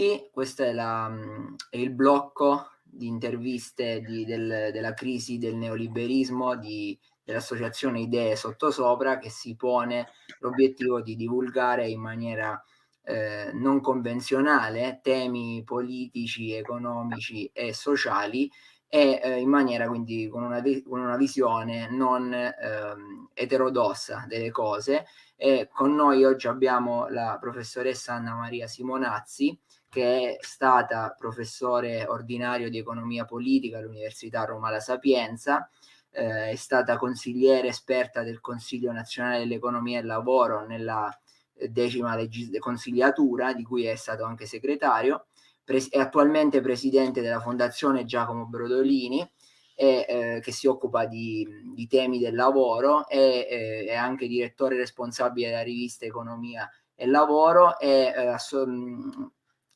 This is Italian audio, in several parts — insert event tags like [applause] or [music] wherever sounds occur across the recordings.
tutti, questo è, la, è, il blocco di interviste di, del, della crisi del neoliberismo dell'associazione Idee Sottosopra che si pone l'obiettivo di divulgare in maniera eh, non convenzionale temi politici, economici e sociali e eh, in maniera quindi con una, con una visione non ehm, eterodossa delle cose. E con noi oggi abbiamo la professoressa Anna Maria Simonazzi che è stata professore ordinario di economia politica all'Università Roma La Sapienza eh, è stata consigliere esperta del Consiglio nazionale dell'economia e lavoro nella eh, decima consigliatura di cui è stato anche segretario è attualmente presidente della Fondazione Giacomo Brodolini, e, eh, che si occupa di, di, temi del lavoro, e, eh, è anche direttore responsabile della rivista Economia e Lavoro e, eh,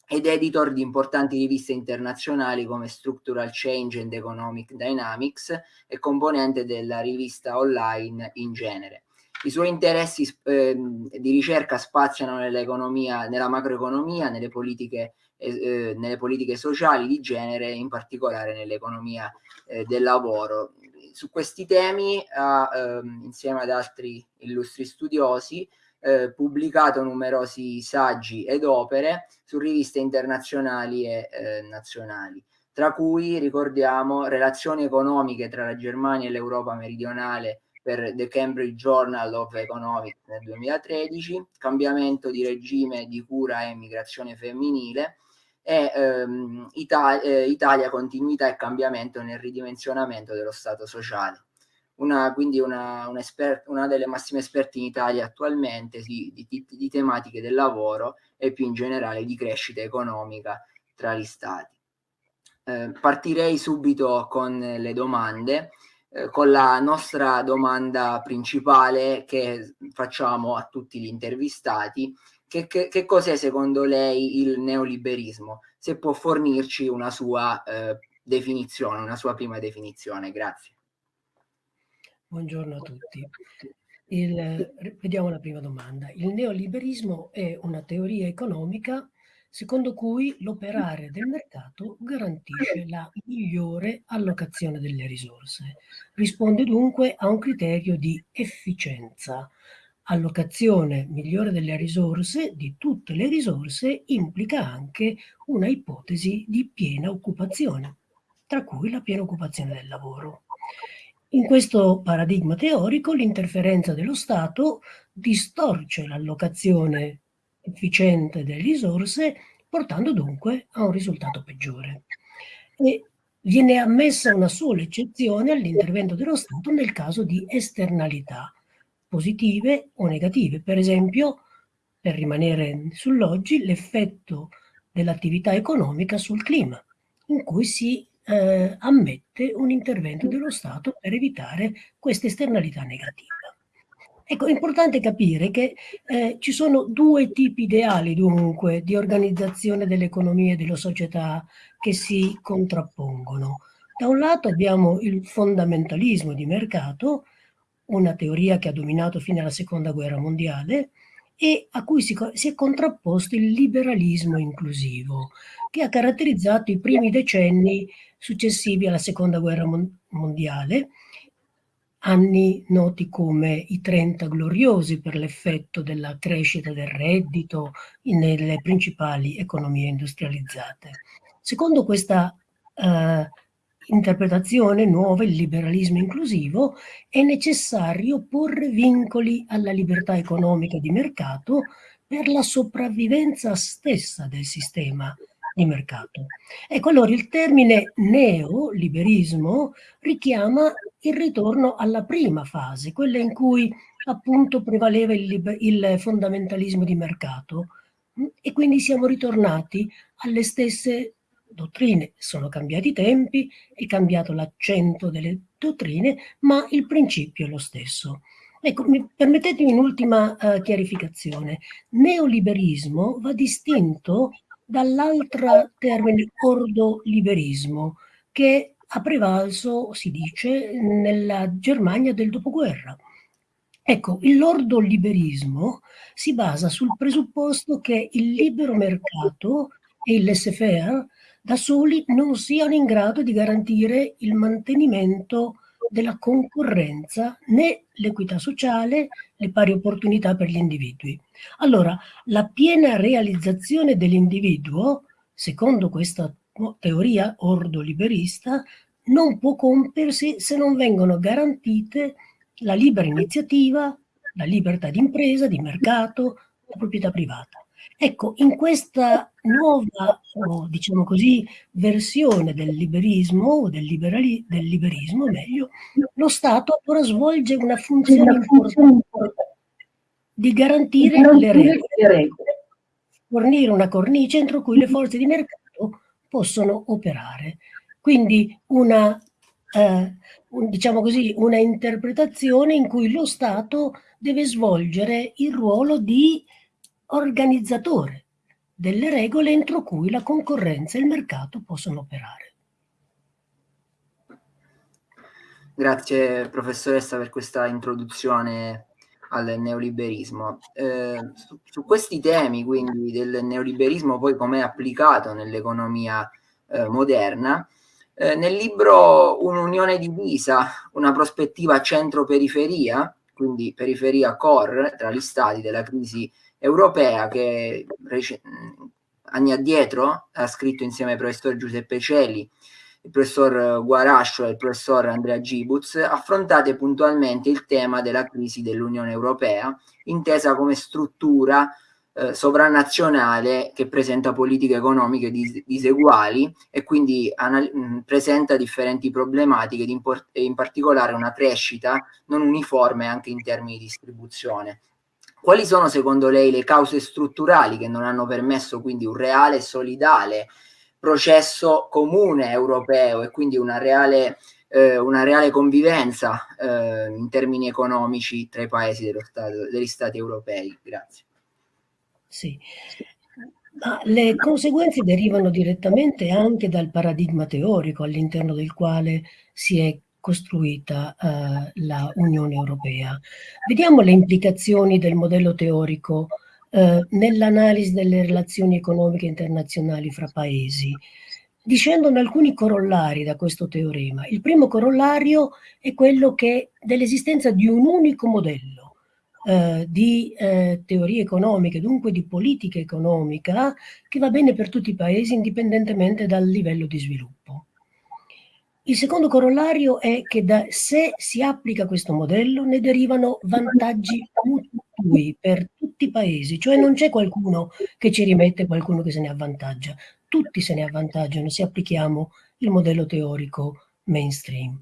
ed editor di importanti riviste internazionali come Structural Change and Economic Dynamics e componente della rivista online in genere. I suoi interessi eh, di ricerca spaziano nella macroeconomia, nelle politiche eh, nelle politiche sociali di genere, in particolare nell'economia eh, del lavoro. Su questi temi ehm, insieme ad altri illustri studiosi, eh, pubblicato numerosi saggi ed opere su riviste internazionali e eh, nazionali, tra cui ricordiamo Relazioni economiche tra la Germania e l'Europa meridionale per The Cambridge Journal of Economics nel 2013, Cambiamento di regime di cura e migrazione femminile e ehm, Italia, eh, Italia, continuità e cambiamento nel ridimensionamento dello Stato sociale. Una, quindi una, un espert, una delle massime esperte in Italia attualmente sì, di, di, di, tematiche del lavoro e più in generale di crescita economica tra gli stati. Eh, partirei subito con le domande, eh, con la nostra domanda principale che facciamo a tutti gli intervistati che, che, che cos'è secondo lei il neoliberismo? Se può fornirci una sua eh, definizione, una sua prima definizione. Grazie. Buongiorno a tutti. Il, vediamo la prima domanda. Il neoliberismo è una teoria economica secondo cui l'operare del mercato garantisce la migliore allocazione delle risorse. Risponde dunque a un criterio di efficienza, allocazione migliore delle risorse, di tutte le risorse, implica anche una ipotesi di piena occupazione, tra cui la piena occupazione del lavoro. In questo paradigma teorico l'interferenza dello Stato distorce l'allocazione efficiente delle risorse, portando dunque a un risultato peggiore. E viene ammessa una sola eccezione all'intervento dello Stato nel caso di esternalità, positive o negative. Per esempio, per rimanere sull'oggi, l'effetto dell'attività economica sul clima, in cui si eh, ammette un intervento dello Stato per evitare queste esternalità negative. Ecco, è importante capire che eh, ci sono due tipi ideali, dunque, di organizzazione dell'economia e della società che si contrappongono. Da un lato abbiamo il fondamentalismo di mercato, una teoria che ha dominato fino alla seconda guerra mondiale e a cui si, si è contrapposto il liberalismo inclusivo, che ha caratterizzato i primi decenni successivi alla seconda guerra mondiale, anni noti come i 30 gloriosi per l'effetto della crescita del reddito nelle principali economie industrializzate. Secondo questa eh, interpretazione nuova, il liberalismo inclusivo, è necessario porre vincoli alla libertà economica di mercato per la sopravvivenza stessa del sistema di mercato. Ecco, allora il termine neoliberismo richiama il ritorno alla prima fase, quella in cui appunto prevaleva il, il fondamentalismo di mercato e quindi siamo ritornati alle stesse dottrine, sono cambiati i tempi, è cambiato l'accento delle dottrine, ma il principio è lo stesso. Ecco, mi, permettetemi un'ultima uh, chiarificazione. Neoliberismo va distinto dall'altro termine ordoliberismo, che ha prevalso, si dice, nella Germania del dopoguerra. Ecco, il lordo liberismo si basa sul presupposto che il libero mercato e il laissez-faire da soli non siano in grado di garantire il mantenimento della concorrenza né l'equità sociale, le pari opportunità per gli individui. Allora, la piena realizzazione dell'individuo, secondo questa teoria ordo-liberista, non può compiersi se non vengono garantite la libera iniziativa, la libertà di impresa, di mercato, la proprietà privata. Ecco, in questa nuova, diciamo così, versione del liberismo, o del, del liberismo meglio, lo Stato ora svolge una funzione importante di garantire le regole, fornire una cornice entro cui le forze di mercato possono operare. Quindi una eh, un, diciamo così, una interpretazione in cui lo Stato deve svolgere il ruolo di organizzatore delle regole entro cui la concorrenza e il mercato possono operare. Grazie professoressa per questa introduzione al neoliberismo. Eh, su, su, questi temi, quindi del neoliberismo poi come applicato nell'economia eh, moderna, eh, nel libro Un'unione divisa, una prospettiva centro-periferia, quindi periferia core tra gli stati della crisi europea che anni addietro ha scritto insieme al professor Giuseppe Celi, il professor Guarascio e il professor Andrea Gibuz, affrontate puntualmente il tema della crisi dell'Unione Europea, intesa come struttura eh, sovranazionale che presenta politiche economiche dis diseguali e quindi mh, presenta differenti problematiche in particolare una crescita non uniforme anche in termini di distribuzione. Quali sono secondo lei le cause strutturali che non hanno permesso quindi un reale e solidale processo comune europeo e quindi una reale, eh, una reale convivenza eh, in termini economici tra i paesi stato, degli stati europei? Grazie. Sì. Ma le conseguenze derivano direttamente anche dal paradigma teorico all'interno del quale si è costruita uh, la Unione Europea. Vediamo le implicazioni del modello teorico uh, nell'analisi delle relazioni economiche internazionali fra paesi. Discendono alcuni corollari da questo teorema. Il primo corollario è quello dell'esistenza di un unico modello eh, di eh, teorie economiche, dunque di politica economica, che va bene per tutti i paesi indipendentemente dal livello di sviluppo. Il secondo corollario è che da, se si applica questo modello ne derivano vantaggi mutui per tutti i paesi, cioè non c'è qualcuno che ci rimette qualcuno che se ne avvantaggia, tutti se ne avvantaggiano se applichiamo il modello teorico mainstream.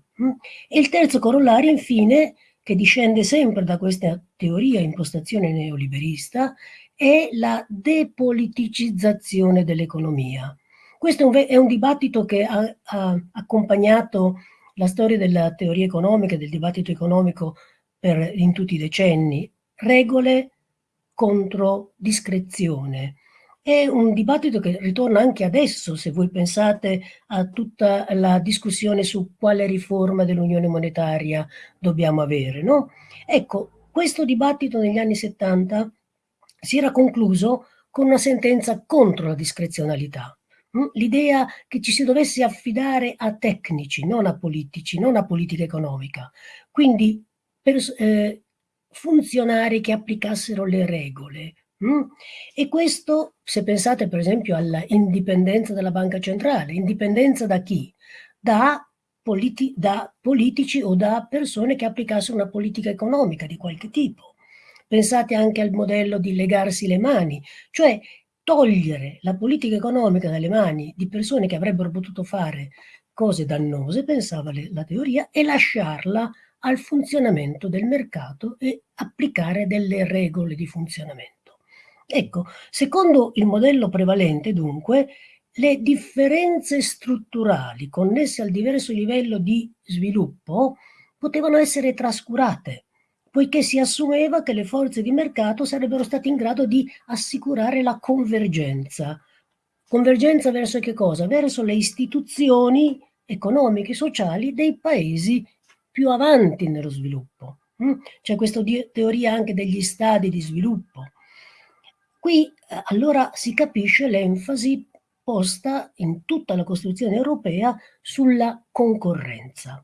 E il terzo corollario infine che discende sempre da questa teoria impostazione neoliberista, è la depoliticizzazione dell'economia. Questo è un, è un, dibattito che ha, ha, accompagnato la storia della teoria economica, del dibattito economico per, in tutti i decenni. Regole contro discrezione. È un dibattito che ritorna anche adesso, se voi pensate a tutta la discussione su quale riforma dell'unione monetaria dobbiamo avere. No? Ecco, questo dibattito negli anni 70 si era concluso con una sentenza contro la discrezionalità. Mm? L'idea che ci si dovesse affidare a tecnici, non a politici, non a politica economica. Quindi per, eh, funzionari che applicassero le regole, Mm? E questo, se pensate per esempio alla indipendenza della banca centrale, indipendenza da chi? Da, politi da politici o da persone che applicassero una politica economica di qualche tipo. Pensate anche al modello di legarsi le mani, cioè togliere la politica economica dalle mani di persone che avrebbero potuto fare cose dannose, pensava le, la teoria, e lasciarla al funzionamento del mercato e applicare delle regole di funzionamento. Ecco, secondo il modello prevalente, dunque, le differenze strutturali connesse al diverso livello di sviluppo potevano essere trascurate, poiché si assumeva che le forze di mercato sarebbero state in grado di assicurare la convergenza. Convergenza verso che cosa? Verso le istituzioni economiche e sociali dei paesi più avanti nello sviluppo. Mm? C'è questa teoria anche degli stadi di sviluppo. Qui eh, allora si capisce l'enfasi posta in tutta la costruzione europea sulla concorrenza.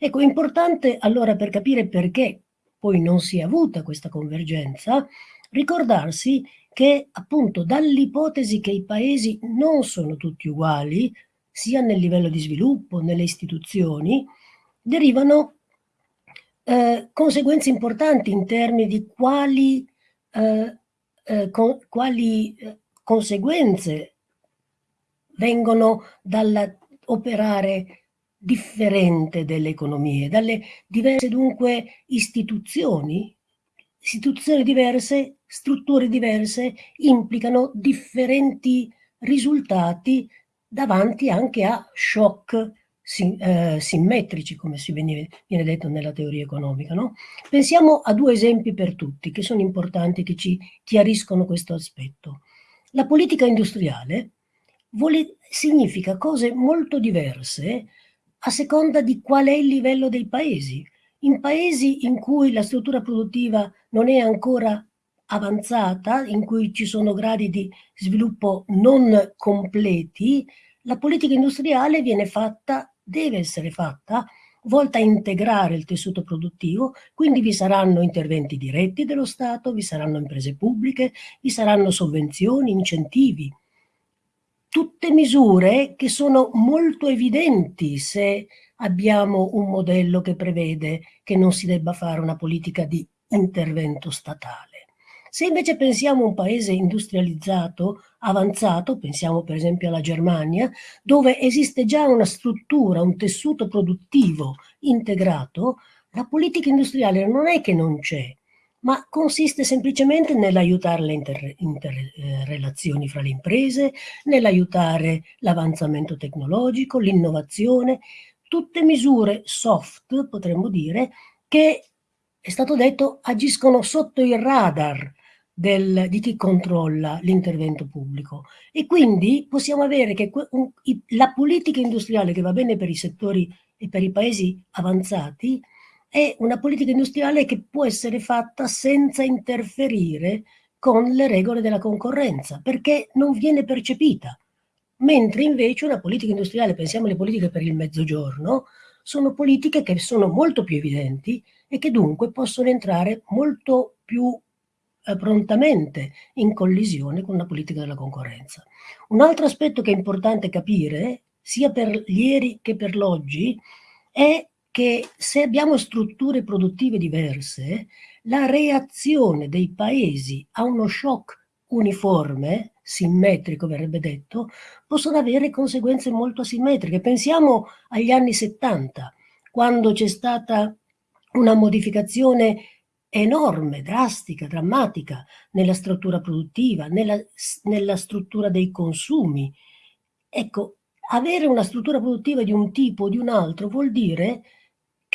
Ecco, importante allora per capire perché poi non si è avuta questa convergenza, ricordarsi che appunto dall'ipotesi che i paesi non sono tutti uguali, sia nel livello di sviluppo, nelle istituzioni, derivano eh, conseguenze importanti in termini di quali, eh, eh, con, quali eh, conseguenze vengono dall'operare differente delle economie, dalle diverse dunque istituzioni. Istituzioni diverse, strutture diverse, implicano differenti risultati davanti anche a shock sim, eh, simmetrici, come si viene, viene, detto nella teoria economica. No? Pensiamo a due esempi per tutti, che sono importanti, che ci chiariscono questo aspetto. La politica industriale vuole, significa cose molto diverse a seconda di qual è il livello dei paesi. In paesi in cui la struttura produttiva non è ancora avanzata, in cui ci sono gradi di sviluppo non completi, la politica industriale viene fatta, deve essere fatta, volta a integrare il tessuto produttivo, quindi vi saranno interventi diretti dello Stato, vi saranno imprese pubbliche, vi saranno sovvenzioni, incentivi, tutte misure che sono molto evidenti se abbiamo un modello che prevede che non si debba fare una politica di intervento statale. Se invece pensiamo a un paese industrializzato, avanzato, pensiamo per esempio alla Germania, dove esiste già una struttura, un tessuto produttivo integrato, la politica industriale non è che non c'è, ma consiste semplicemente nell'aiutare le interrelazioni inter, eh, fra le imprese, nell'aiutare l'avanzamento tecnologico, l'innovazione, tutte misure soft, potremmo dire, che, è stato detto, agiscono sotto il radar del, di chi controlla l'intervento pubblico. E quindi possiamo avere che un, la politica industriale che va bene per i settori e per i paesi avanzati è una politica industriale che può essere fatta senza interferire con le regole della concorrenza, perché non viene percepita. Mentre invece una politica industriale, pensiamo alle politiche per il mezzogiorno, sono politiche che sono molto più evidenti e che dunque possono entrare molto più eh, prontamente in collisione con una politica della concorrenza. Un altro aspetto che è importante capire, sia per ieri che per l'oggi, è che se abbiamo strutture produttive diverse, la reazione dei paesi a uno shock uniforme, simmetrico verrebbe detto, possono avere conseguenze molto asimmetriche. Pensiamo agli anni 70, quando c'è stata una modificazione enorme, drastica, drammatica nella struttura produttiva, nella, nella struttura dei consumi. Ecco, avere una struttura produttiva di un tipo o di un altro vuol dire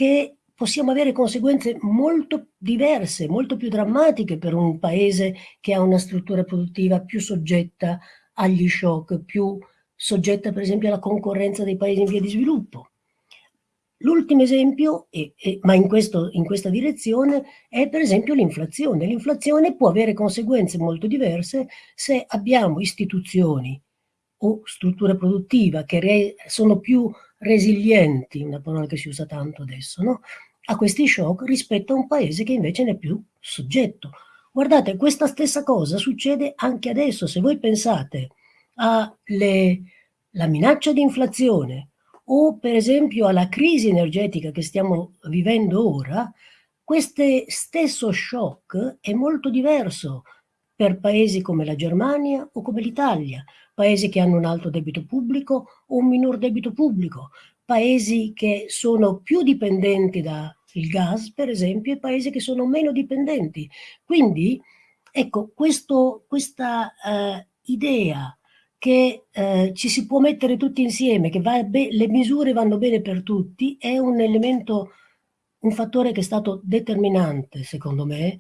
che possiamo avere conseguenze molto diverse, molto più drammatiche per un paese che ha una struttura produttiva più soggetta agli shock, più soggetta per esempio alla concorrenza dei paesi in via di sviluppo. L'ultimo esempio, e, e, ma in, questo, in questa direzione, è per esempio l'inflazione. L'inflazione può avere conseguenze molto diverse se abbiamo istituzioni o strutture produttive che sono più resilienti, una parola che si usa tanto adesso, no? a questi shock rispetto a un paese che invece ne è più soggetto. Guardate, questa stessa cosa succede anche adesso. Se voi pensate alla minaccia di inflazione o per esempio alla crisi energetica che stiamo vivendo ora, questo stesso shock è molto diverso per paesi come la Germania o come l'Italia, paesi che hanno un alto debito pubblico o un minor debito pubblico, paesi che sono più dipendenti dal gas, per esempio, e paesi che sono meno dipendenti. Quindi, ecco, questo, questa uh, idea che uh, ci si può mettere tutti insieme, che le misure vanno bene per tutti, è un elemento, un fattore che è stato determinante, secondo me,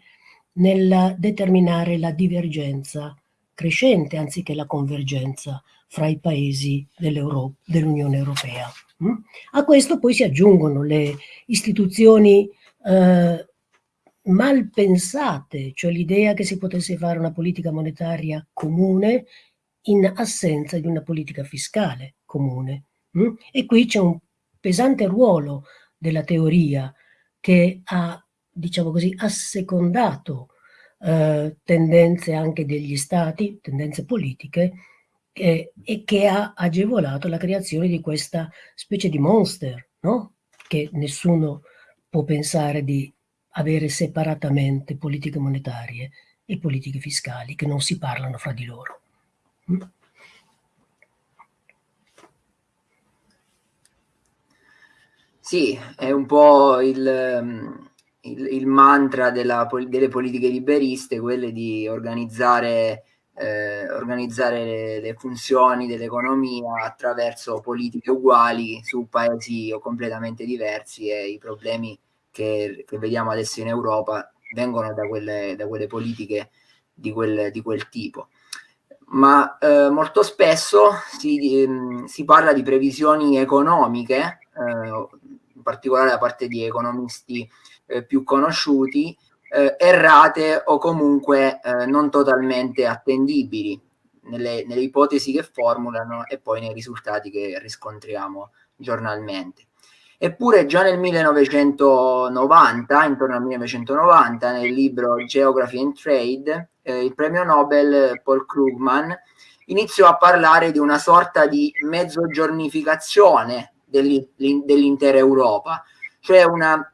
nel determinare la divergenza crescente anziché la convergenza fra i paesi dell'Unione Europea. Mm? A questo poi si aggiungono le istituzioni eh, mal pensate, cioè l'idea che si potesse fare una politica monetaria comune in assenza di una politica fiscale comune. Mm? E qui c'è un pesante ruolo della teoria che ha, diciamo così, assecondato eh, tendenze anche degli stati, tendenze politiche, eh, e che ha agevolato la creazione di questa specie di monster, no? che nessuno può pensare di avere separatamente politiche monetarie e politiche fiscali che non si parlano fra di loro. Mm? Sì, è un po' il, mm, il, il mantra della, delle politiche liberiste, quelle di organizzare, eh, organizzare le, le, funzioni dell'economia attraverso politiche uguali su paesi completamente diversi e i problemi che, che vediamo adesso in Europa vengono da quelle, da quelle politiche di quel, di quel tipo. Ma eh, molto spesso si, ehm, si, parla di previsioni economiche, eh, in particolare da parte di economisti eh, più conosciuti, eh, errate o comunque eh, non totalmente attendibili nelle, nelle, ipotesi che formulano e poi nei risultati che riscontriamo giornalmente. Eppure già nel 1990, intorno al 1990, nel libro Geography and Trade, eh, il premio Nobel Paul Krugman iniziò a parlare di una sorta di mezzogiornificazione dell'intera Europa, cioè una,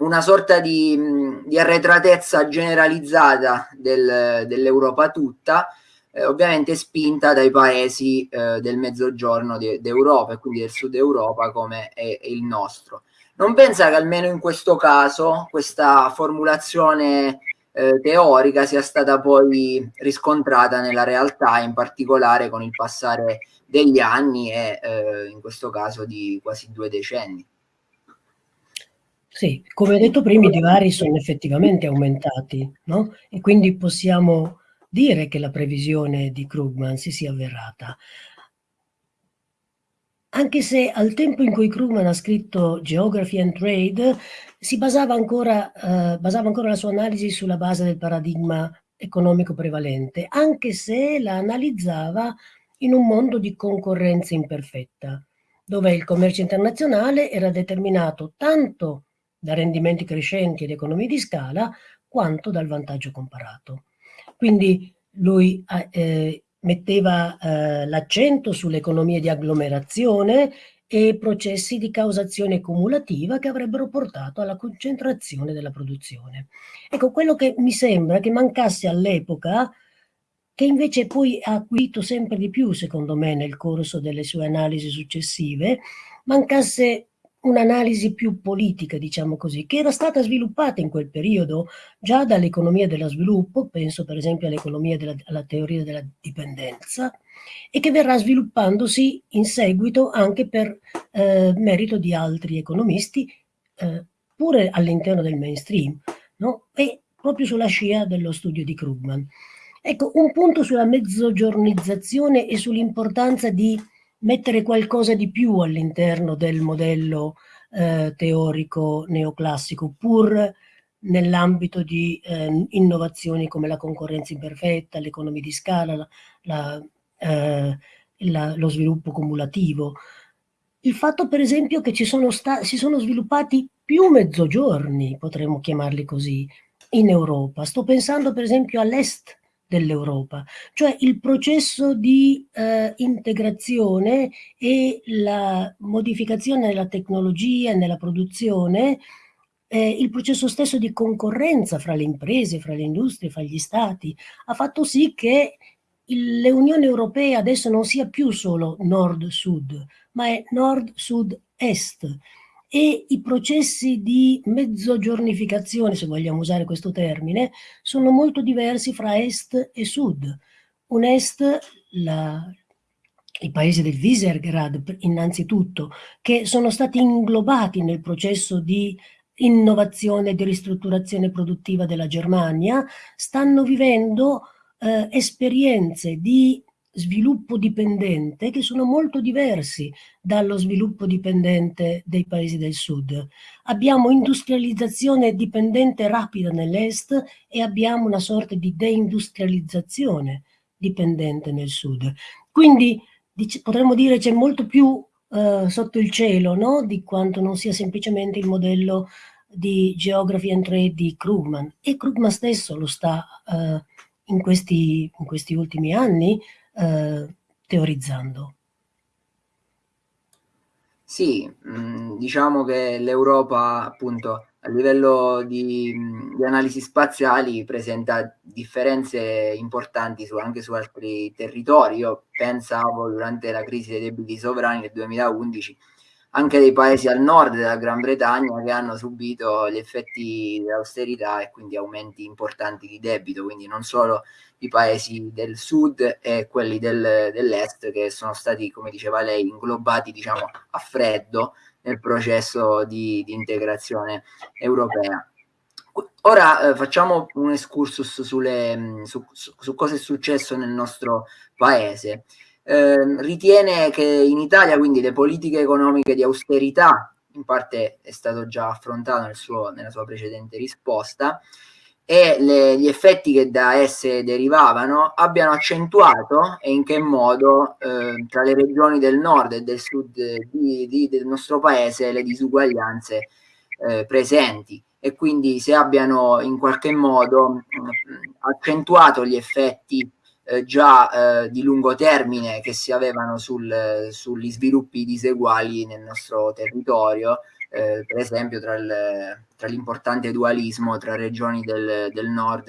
una sorta di, di, arretratezza generalizzata del, dell'Europa tutta, eh, ovviamente spinta dai paesi eh, del mezzogiorno d'Europa e quindi del sud Europa come è, è, il nostro. Non pensa che almeno in questo caso questa formulazione eh, teorica sia stata poi riscontrata nella realtà, in particolare con il passare degli anni e eh, in questo caso di quasi due decenni. Sì, come detto prima, i divari sono effettivamente aumentati, no? E quindi possiamo dire che la previsione di Krugman si sia avverata. Anche se al tempo in cui Krugman ha scritto Geography and Trade si basava ancora, eh, basava ancora la sua analisi sulla base del paradigma economico prevalente, anche se la analizzava in un mondo di concorrenza imperfetta, dove il commercio internazionale era determinato tanto da rendimenti crescenti ed economie di scala, quanto dal vantaggio comparato. Quindi lui eh, metteva eh, l'accento sulle economie di agglomerazione e processi di causazione cumulativa che avrebbero portato alla concentrazione della produzione. Ecco, quello che mi sembra che mancasse all'epoca, che invece poi ha acquisito sempre di più, secondo me, nel corso delle sue analisi successive, mancasse un'analisi più politica, diciamo così, che era stata sviluppata in quel periodo già dall'economia dello sviluppo, penso per esempio all'economia della alla teoria della dipendenza, e che verrà sviluppandosi in seguito anche per eh, merito di altri economisti, eh, pure all'interno del mainstream, no? e proprio sulla scia dello studio di Krugman. Ecco, un punto sulla mezzogiornizzazione e sull'importanza di mettere qualcosa di più all'interno del modello eh, teorico neoclassico, pur nell'ambito di eh, innovazioni come la concorrenza imperfetta, l'economia di scala, la, la, eh, la, lo sviluppo cumulativo. Il fatto per esempio che ci sono si sono sviluppati più mezzogiorni, potremmo chiamarli così, in Europa. Sto pensando per esempio all'est dell'Europa, cioè il processo di eh, integrazione e la modificazione della tecnologia nella produzione, eh, il processo stesso di concorrenza fra le imprese, fra le industrie, fra gli stati, ha fatto sì che l'Unione Europea adesso non sia più solo nord-sud, ma è nord-sud-est e i processi di mezzogiornificazione, se vogliamo usare questo termine, sono molto diversi fra est e sud. Un est, la, i paesi del Visegrad innanzitutto, che sono stati inglobati nel processo di innovazione e di ristrutturazione produttiva della Germania, stanno vivendo eh, esperienze di sviluppo dipendente che sono molto diversi dallo sviluppo dipendente dei paesi del sud. Abbiamo industrializzazione dipendente rapida nell'est e abbiamo una sorta di deindustrializzazione dipendente nel sud. Quindi potremmo dire c'è molto più uh, sotto il cielo no? di quanto non sia semplicemente il modello di Geography and Trade di Krugman e Krugman stesso lo sta uh, in, questi, in questi ultimi anni uh, teorizzando. Sì, mh, diciamo che l'Europa appunto a livello di, di, analisi spaziali presenta differenze importanti su, anche su altri territori. Io pensavo durante la crisi dei debiti sovrani del 2011 anche dei paesi al nord della Gran Bretagna che hanno subito gli effetti dell'austerità e quindi aumenti importanti di debito, quindi non solo i paesi del sud e quelli del, dell'est che sono stati, come diceva lei, inglobati diciamo a freddo nel processo di, di integrazione europea. Ora eh, facciamo un excursus sulle, su, su, su, cosa è successo nel nostro paese. Eh, ritiene che in Italia quindi le politiche economiche di austerità, in parte è stato già affrontato nel suo, nella sua precedente risposta, e le, gli effetti che da esse derivavano abbiano accentuato e in che modo eh, tra le regioni del nord e del sud di, di, del nostro paese le disuguaglianze eh, presenti. E quindi se abbiano in qualche modo mh, accentuato gli effetti eh, già eh, di lungo termine che si avevano sul, sugli sviluppi diseguali nel nostro territorio eh, per esempio tra, l'importante dualismo tra regioni del, del, nord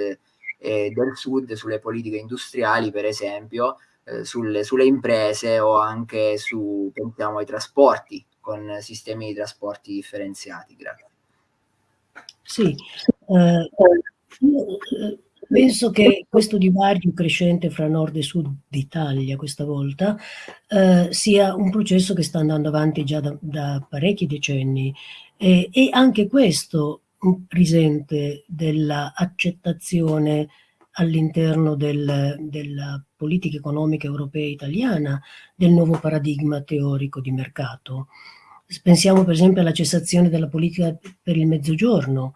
e del sud sulle politiche industriali, per esempio, eh, sulle, sulle, imprese o anche su, pensiamo ai trasporti, con sistemi di trasporti differenziati. Grazie. Sì, eh, Penso che questo divario crescente fra nord e sud d'Italia questa volta eh, sia un processo che sta andando avanti già da, da parecchi decenni eh, e anche questo risente dell'accettazione all'interno del, della politica economica europea e italiana del nuovo paradigma teorico di mercato. Pensiamo per esempio alla cessazione della politica per il mezzogiorno,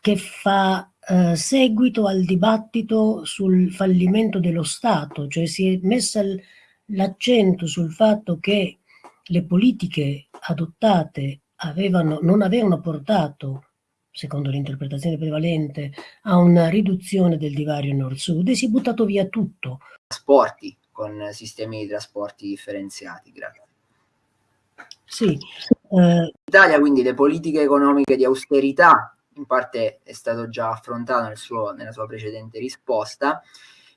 che fa eh, seguito al dibattito sul fallimento dello Stato, cioè si è messa l'accento sul fatto che le politiche adottate avevano, non avevano portato, secondo l'interpretazione prevalente, a una riduzione del divario nord-sud e si è buttato via tutto. Trasporti con sistemi di trasporti differenziati, grazie. Sì. Eh, in Italia quindi le politiche economiche di austerità in parte è stato già affrontato nel suo, nella sua precedente risposta,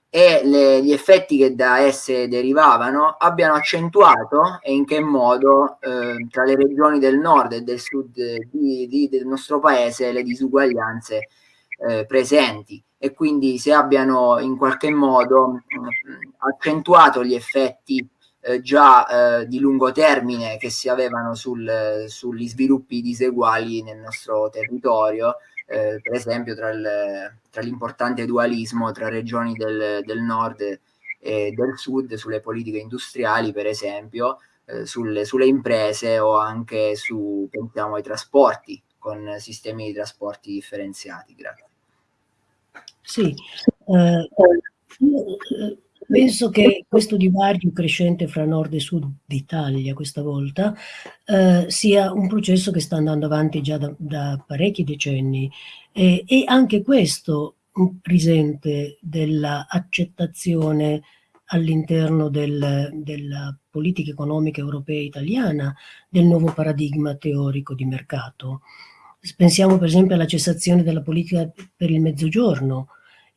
e le, gli effetti che da esse derivavano abbiano accentuato e in che modo eh, tra le regioni del nord e del sud di, di, del nostro paese le disuguaglianze eh, presenti. E quindi se abbiano in qualche modo mh, accentuato gli effetti eh, già eh, di lungo termine che si avevano sul, sugli sviluppi diseguali nel nostro territorio, eh, per esempio tra, l'importante dualismo tra regioni del, del, nord e del sud sulle politiche industriali, per esempio, eh, sulle, sulle, imprese o anche su, pensiamo ai trasporti, con sistemi di trasporti differenziati. Grazie. Sì, eh, Penso che questo divario crescente fra nord e sud d'Italia questa volta eh, sia un processo che sta andando avanti già da, da parecchi decenni. E, e anche questo risente dell'accettazione all'interno del, della politica economica europea e italiana del nuovo paradigma teorico di mercato. Pensiamo per esempio alla cessazione della politica per il mezzogiorno,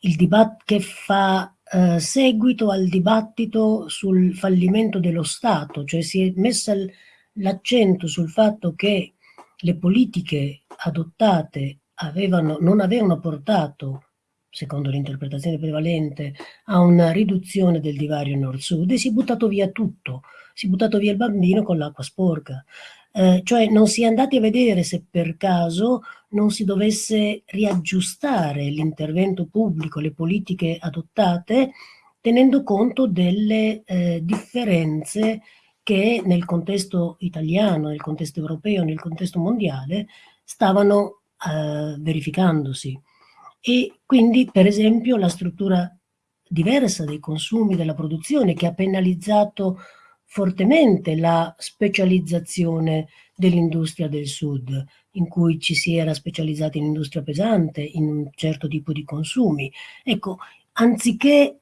il dibattito che fa eh, seguito al dibattito sul fallimento dello Stato, cioè si è messa l'accento sul fatto che le politiche adottate avevano, non avevano portato, secondo l'interpretazione prevalente, a una riduzione del divario nord-sud e si è buttato via tutto, si è buttato via il bambino con l'acqua sporca. Eh, cioè non si è andati a vedere se per caso non si dovesse riaggiustare l'intervento pubblico, le politiche adottate tenendo conto delle eh, differenze che nel contesto italiano, nel contesto europeo, nel contesto mondiale stavano eh, verificandosi. E quindi, per esempio, la struttura diversa dei consumi, della produzione, che ha penalizzato fortemente la specializzazione dell'industria del sud, in cui ci si era specializzati in industria pesante, in un certo tipo di consumi. Ecco, anziché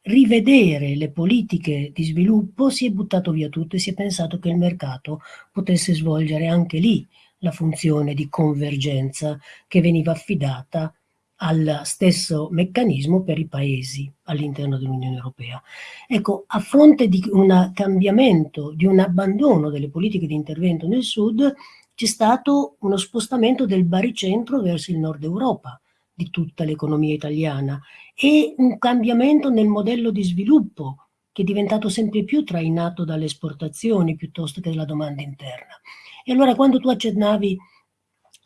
rivedere le politiche di sviluppo, si è buttato via tutto e si è pensato che il mercato potesse svolgere anche lì la funzione di convergenza che veniva affidata al stesso meccanismo per i paesi all'interno dell'Unione Europea. Ecco, a fronte di un cambiamento, di un abbandono delle politiche di intervento nel sud, c'è stato uno spostamento del baricentro verso il nord Europa di tutta l'economia italiana e un cambiamento nel modello di sviluppo che è diventato sempre più trainato dalle esportazioni piuttosto che dalla domanda interna. E allora quando tu accennavi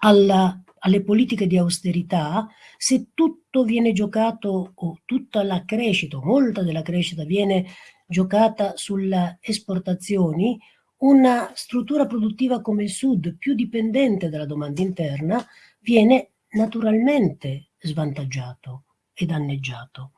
alla, alle politiche di austerità, se tutto viene giocato o tutta la crescita, molta della crescita viene giocata sulle esportazioni, una struttura produttiva come il Sud, più dipendente dalla domanda interna, viene naturalmente svantaggiato e danneggiato.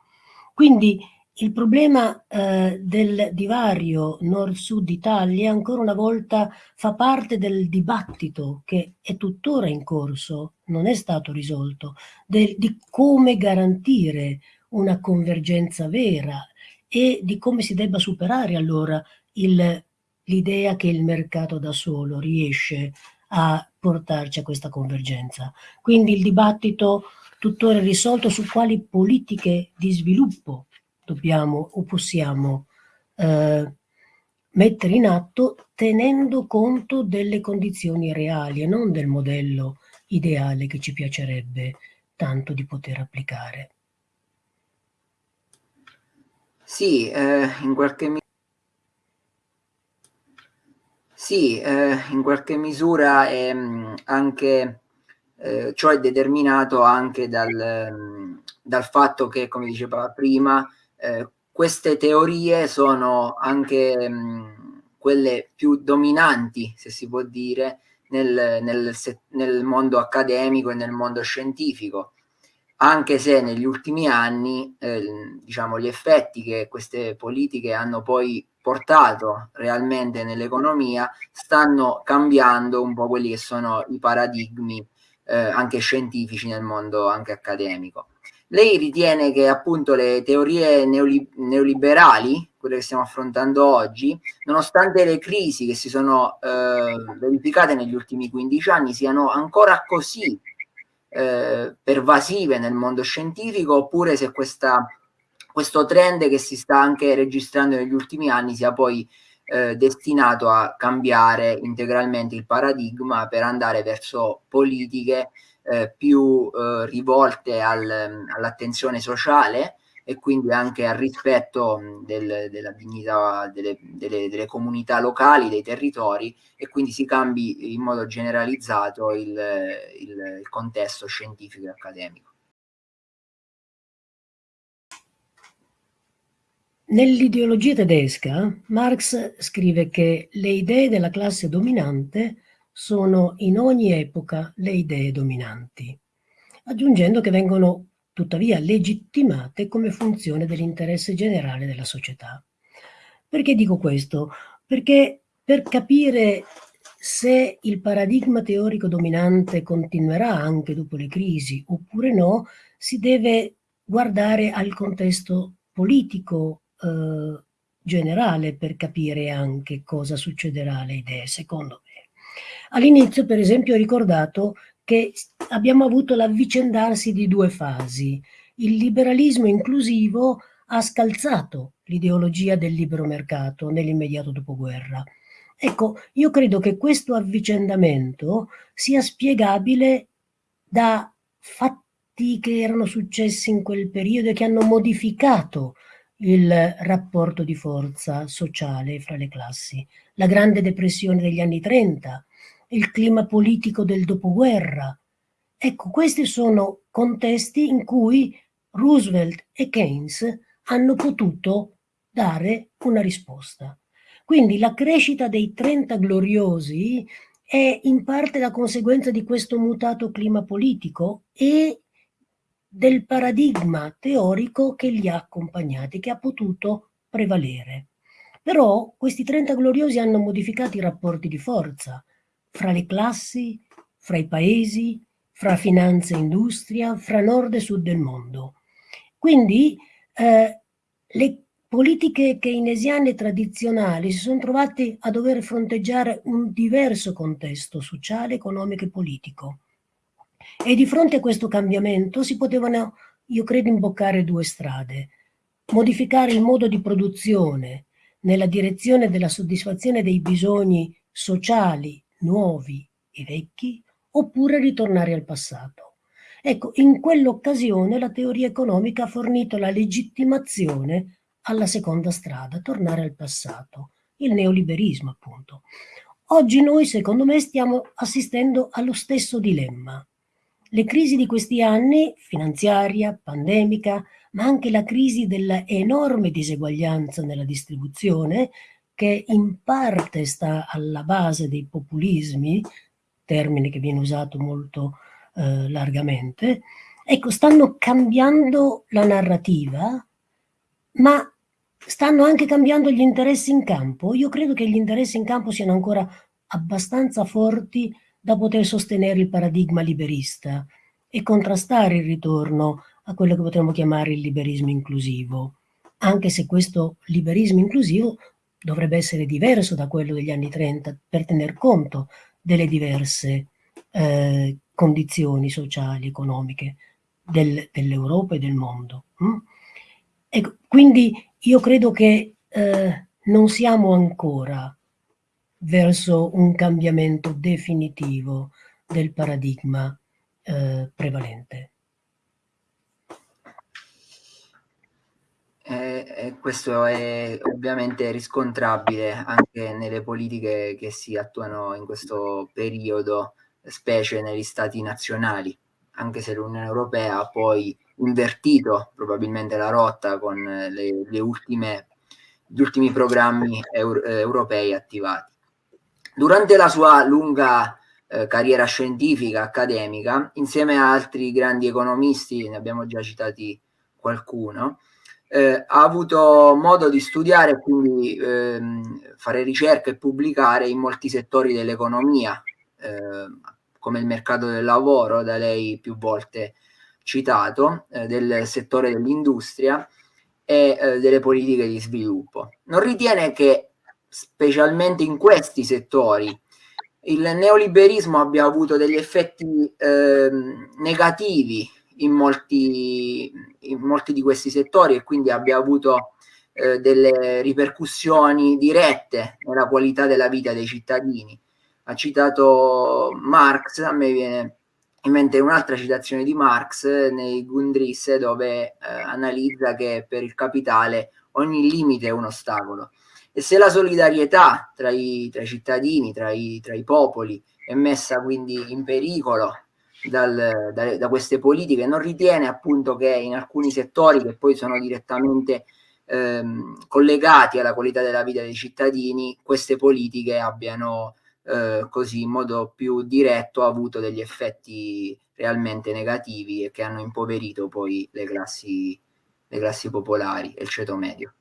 Quindi il problema eh, del divario nord-sud Italia ancora una volta fa parte del dibattito che è tuttora in corso, non è stato risolto, del, di come garantire una convergenza vera e di come si debba superare allora l'idea che il mercato da solo riesce a portarci a questa convergenza. Quindi il dibattito tuttora risolto su quali politiche di sviluppo dobbiamo o possiamo eh, mettere in atto tenendo conto delle condizioni reali e non del modello ideale che ci piacerebbe tanto di poter applicare. Sì, eh, in qualche misura sì, eh, in qualche misura è ehm, anche eh, ciò è determinato anche dal, dal fatto che, come diceva prima, eh, queste teorie sono anche mh, quelle più dominanti, se si può dire, nel, nel, nel mondo accademico e nel mondo scientifico anche se negli ultimi anni eh, diciamo, gli effetti che queste politiche hanno poi portato realmente nell'economia stanno cambiando un po' quelli che sono i paradigmi eh, anche scientifici nel mondo anche accademico. Lei ritiene che appunto le teorie neoli neoliberali, quelle che stiamo affrontando oggi, nonostante le crisi che si sono eh, verificate negli ultimi 15 anni, siano ancora così eh, pervasive nel mondo scientifico oppure se questa, questo trend che si sta anche registrando negli ultimi anni sia poi eh, destinato a cambiare integralmente il paradigma per andare verso politiche eh, più eh, rivolte al, all'attenzione sociale e quindi anche al rispetto del, della dignità delle, delle, delle, comunità locali, dei territori e quindi si cambi in modo generalizzato il, il, il contesto scientifico e accademico. Nell'ideologia tedesca, Marx scrive che le idee della classe dominante sono in ogni epoca le idee dominanti, aggiungendo che vengono tuttavia legittimate come funzione dell'interesse generale della società. Perché dico questo? Perché per capire se il paradigma teorico dominante continuerà anche dopo le crisi oppure no, si deve guardare al contesto politico eh, generale per capire anche cosa succederà alle idee, secondo. All'inizio, per esempio, ho ricordato che abbiamo avuto l'avvicendarsi di due fasi. Il liberalismo inclusivo ha scalzato l'ideologia del libero mercato nell'immediato dopoguerra. Ecco, io credo che questo avvicendamento sia spiegabile da fatti che erano successi in quel periodo e che hanno modificato il rapporto di forza sociale fra le classi. La grande depressione degli anni 30, il clima politico del dopoguerra. Ecco, questi sono contesti in cui Roosevelt e Keynes hanno potuto dare una risposta. Quindi la crescita dei 30 gloriosi è in parte la conseguenza di questo mutato clima politico e del paradigma teorico che li ha accompagnati, che ha potuto prevalere. Però questi 30 gloriosi hanno modificato i rapporti di forza fra le classi, fra i paesi, fra finanza e industria, fra nord e sud del mondo. Quindi eh, le politiche keynesiane tradizionali si sono trovate a dover fronteggiare un diverso contesto sociale, economico e politico. E di fronte a questo cambiamento si potevano, io credo, imboccare due strade. Modificare il modo di produzione nella direzione della soddisfazione dei bisogni sociali nuovi e vecchi, oppure ritornare al passato. Ecco, in quell'occasione la teoria economica ha fornito la legittimazione alla seconda strada, tornare al passato, il neoliberismo appunto. Oggi noi, secondo me, stiamo assistendo allo stesso dilemma. Le crisi di questi anni, finanziaria, pandemica, ma anche la crisi dell'enorme diseguaglianza nella distribuzione, che in parte sta alla base dei populismi, termine che viene usato molto eh, largamente, ecco, stanno cambiando la narrativa, ma stanno anche cambiando gli interessi in campo. Io credo che gli interessi in campo siano ancora abbastanza forti da poter sostenere il paradigma liberista e contrastare il ritorno a quello che potremmo chiamare il liberismo inclusivo, anche se questo liberismo inclusivo dovrebbe essere diverso da quello degli anni 30 per tener conto delle diverse eh, condizioni sociali, economiche del, dell'Europa e del mondo. Mm? Ecco, quindi io credo che eh, non siamo ancora verso un cambiamento definitivo del paradigma eh, prevalente. Questo è ovviamente riscontrabile anche nelle politiche che si attuano in questo periodo, specie negli stati nazionali, anche se l'Unione Europea ha poi invertito probabilmente la rotta con le, le ultime, gli ultimi programmi euro, eh, europei attivati. Durante la sua lunga eh, carriera scientifica, accademica, insieme a altri grandi economisti, ne abbiamo già citati qualcuno, eh, ha avuto modo di studiare e quindi ehm, fare ricerca e pubblicare in molti settori dell'economia, eh, come il mercato del lavoro, da lei più volte citato, eh, del settore dell'industria e eh, delle politiche di sviluppo. Non ritiene che specialmente in questi settori il neoliberismo abbia avuto degli effetti eh, negativi in molti, in molti di questi settori e quindi abbia avuto eh, delle ripercussioni dirette nella qualità della vita dei cittadini. Ha citato Marx, a me viene in mente un'altra citazione di Marx nei Gundrisse dove eh, analizza che per il capitale ogni limite è un ostacolo e se la solidarietà tra i, tra i cittadini, tra i, tra i popoli è messa quindi in pericolo dal, da, da, queste politiche, non ritiene appunto che in alcuni settori che poi sono direttamente ehm, collegati alla qualità della vita dei cittadini, queste politiche abbiano eh, così in modo più diretto avuto degli effetti realmente negativi e che hanno impoverito poi le classi, le classi popolari e il ceto medio.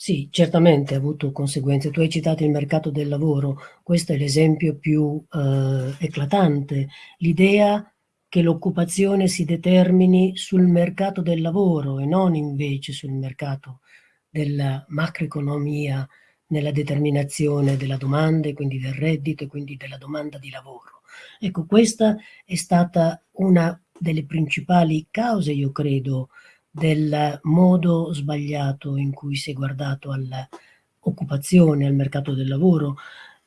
Sì, certamente ha avuto conseguenze. Tu hai citato il mercato del lavoro, questo è l'esempio più eh, eclatante. L'idea che l'occupazione si determini sul mercato del lavoro e non invece sul mercato della macroeconomia nella determinazione della domanda e quindi del reddito e quindi della domanda di lavoro. Ecco, questa è stata una delle principali cause, io credo, del modo sbagliato in cui si è guardato all'occupazione, al mercato del lavoro,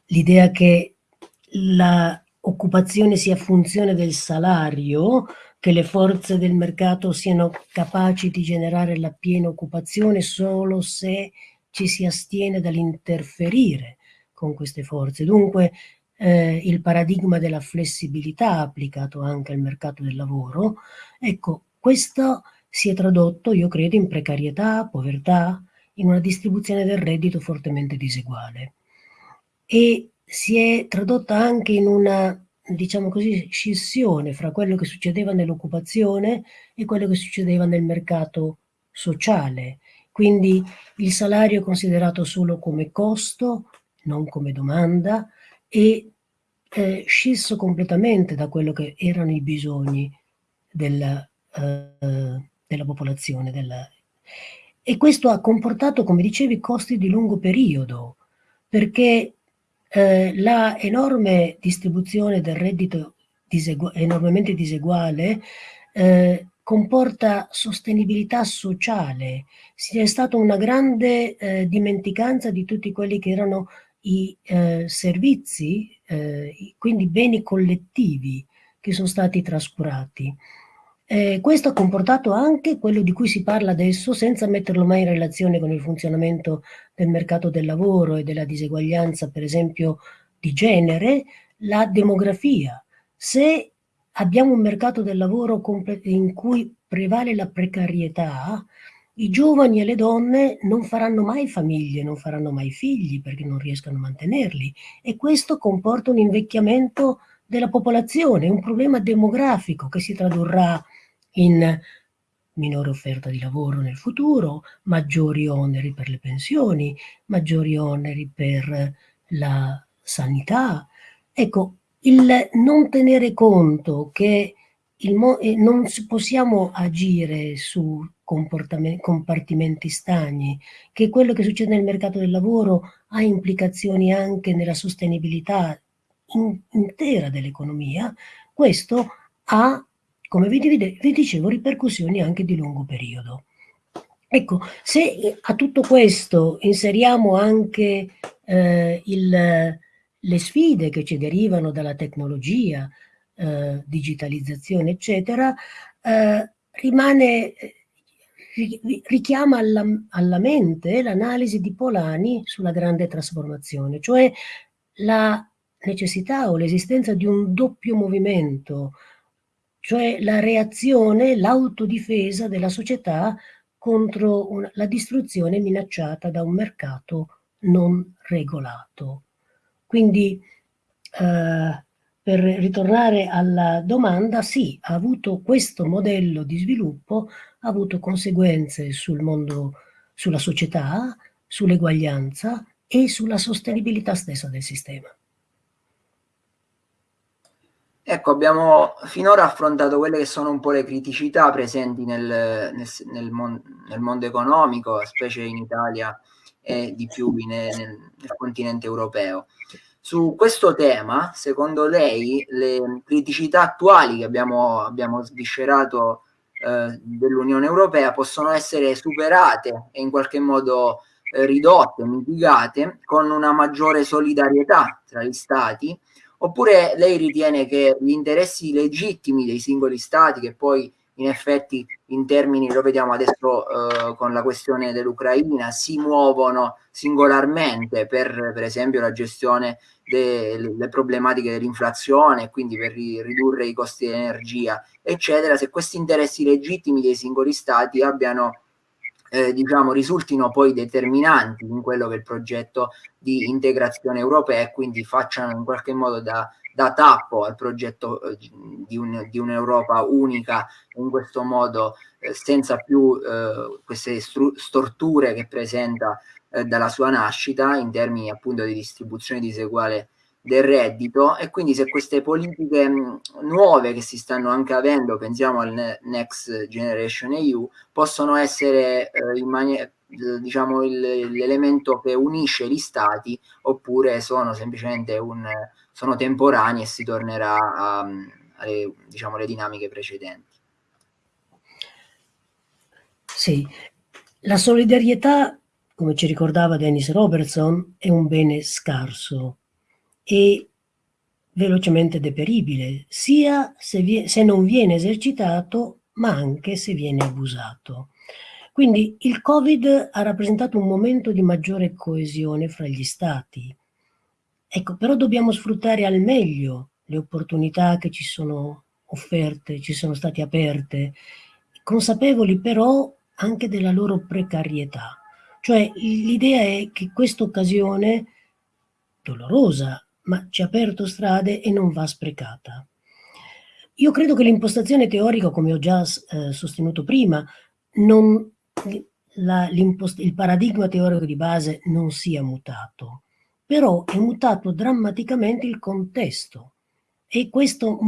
l'idea che l'occupazione sia funzione del salario, che le forze del mercato siano capaci di generare la piena occupazione solo se ci si astiene dall'interferire con queste forze. Dunque eh, il paradigma della flessibilità applicato anche al mercato del lavoro, ecco, questo si è tradotto, io credo, in precarietà, povertà, in una distribuzione del reddito fortemente diseguale. E si è tradotta anche in una, diciamo così, scissione fra quello che succedeva nell'occupazione e quello che succedeva nel mercato sociale. Quindi il salario è considerato solo come costo, non come domanda, e eh, scisso completamente da quello che erano i bisogni della, eh, della popolazione. Della... E questo ha comportato, come dicevi, costi di lungo periodo, perché eh, la enorme distribuzione del reddito disegu enormemente diseguale eh, comporta sostenibilità sociale. C'è stata una grande eh, dimenticanza di tutti quelli che erano i eh, servizi, eh, quindi beni collettivi che sono stati trascurati. Eh, questo ha comportato anche quello di cui si parla adesso, senza metterlo mai in relazione con il funzionamento del mercato del lavoro e della diseguaglianza, per esempio, di genere, la demografia. Se abbiamo un mercato del lavoro in cui prevale la precarietà, i giovani e le donne non faranno mai famiglie, non faranno mai figli perché non riescono a mantenerli e questo comporta un invecchiamento della popolazione, un problema demografico che si tradurrà in minore offerta di lavoro nel futuro, maggiori oneri per le pensioni, maggiori oneri per la sanità. Ecco, il non tenere conto che il non possiamo agire su compartimenti stagni, che quello che succede nel mercato del lavoro ha implicazioni anche nella sostenibilità in, intera dell'economia, questo ha, come vi, vi dicevo, ripercussioni anche di lungo periodo. Ecco, se a tutto questo inseriamo anche eh, il, le sfide che ci derivano dalla tecnologia, eh, digitalizzazione, eccetera, eh, rimane, richiama alla, alla mente l'analisi di Polani sulla grande trasformazione, cioè la necessità o l'esistenza di un doppio movimento, cioè la reazione, l'autodifesa della società contro una, la distruzione minacciata da un mercato non regolato. Quindi eh, per ritornare alla domanda, sì, ha avuto questo modello di sviluppo, ha avuto conseguenze sul mondo, sulla società, sull'eguaglianza e sulla sostenibilità stessa del sistema. Ecco, abbiamo finora affrontato quelle che sono un po' le criticità presenti nel, nel, nel, mon nel mondo economico, specie in Italia e di più nel continente europeo. Su questo tema, secondo lei, le criticità attuali che abbiamo, abbiamo sviscerato eh, dell'Unione Europea possono essere superate e in qualche modo eh, ridotte, mitigate con una maggiore solidarietà tra gli Stati? Oppure lei ritiene che gli interessi legittimi dei singoli Stati, che poi in effetti in termini, lo vediamo adesso eh, con la questione dell'Ucraina, si muovono singolarmente per, per esempio la gestione delle problematiche dell'inflazione, quindi per ri ridurre i costi di energia, eccetera, se questi interessi legittimi dei singoli stati abbiano eh, diciamo, risultino poi determinanti in quello che è il progetto di integrazione europea e quindi facciano in qualche modo da da tappo al progetto eh, di, un, di un'Europa unica in questo modo eh, senza più eh, queste storture che presenta eh, dalla sua nascita in termini appunto di distribuzione diseguale del reddito e quindi se queste politiche mh, nuove che si stanno anche avendo, pensiamo al Next Generation EU, possono essere eh, maniera diciamo l'elemento che unisce gli stati oppure sono semplicemente un, sono temporanei e si tornerà a, alle diciamo, le dinamiche precedenti. Sì, la solidarietà, come ci ricordava Dennis Robertson, è un bene scarso e velocemente deperibile, sia se, se non viene esercitato, ma anche se viene abusato. Quindi il Covid ha rappresentato un momento di maggiore coesione fra gli stati, Ecco, però dobbiamo sfruttare al meglio le opportunità che ci sono offerte, ci sono state aperte, consapevoli però anche della loro precarietà. Cioè l'idea è che questa occasione dolorosa, ma ci ha aperto strade e non va sprecata. Io credo che l'impostazione teorica, come ho già eh, sostenuto prima, non, la, il paradigma teorico di base non sia mutato, però è mutato drammaticamente il contesto e questo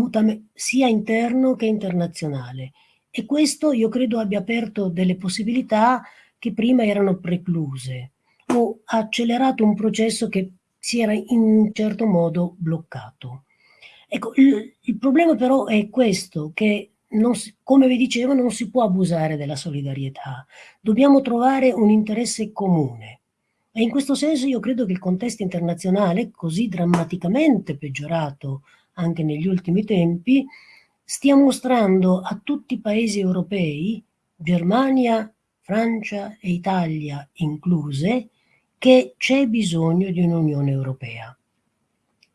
sia interno che internazionale. E questo io credo abbia aperto delle possibilità che prima erano precluse o ha accelerato un processo che si era in un certo modo bloccato. Ecco, il, il problema però è questo, che si, come vi dicevo non si può abusare della solidarietà, dobbiamo trovare un interesse comune. E in questo senso io credo che il contesto internazionale, così drammaticamente peggiorato anche negli ultimi tempi, stia mostrando a tutti i paesi europei, Germania, Francia e Italia incluse, che c'è bisogno di un'Unione Europea.